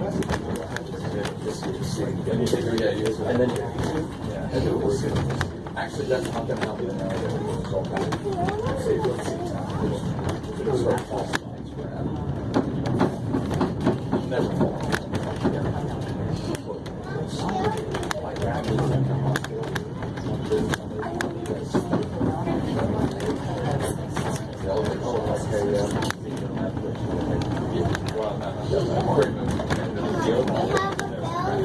And then. Actually, that's not gonna help you.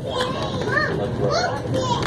foreign film.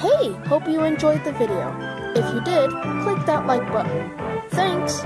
Hey, hope you enjoyed the video. If you did, click that like button. Thanks!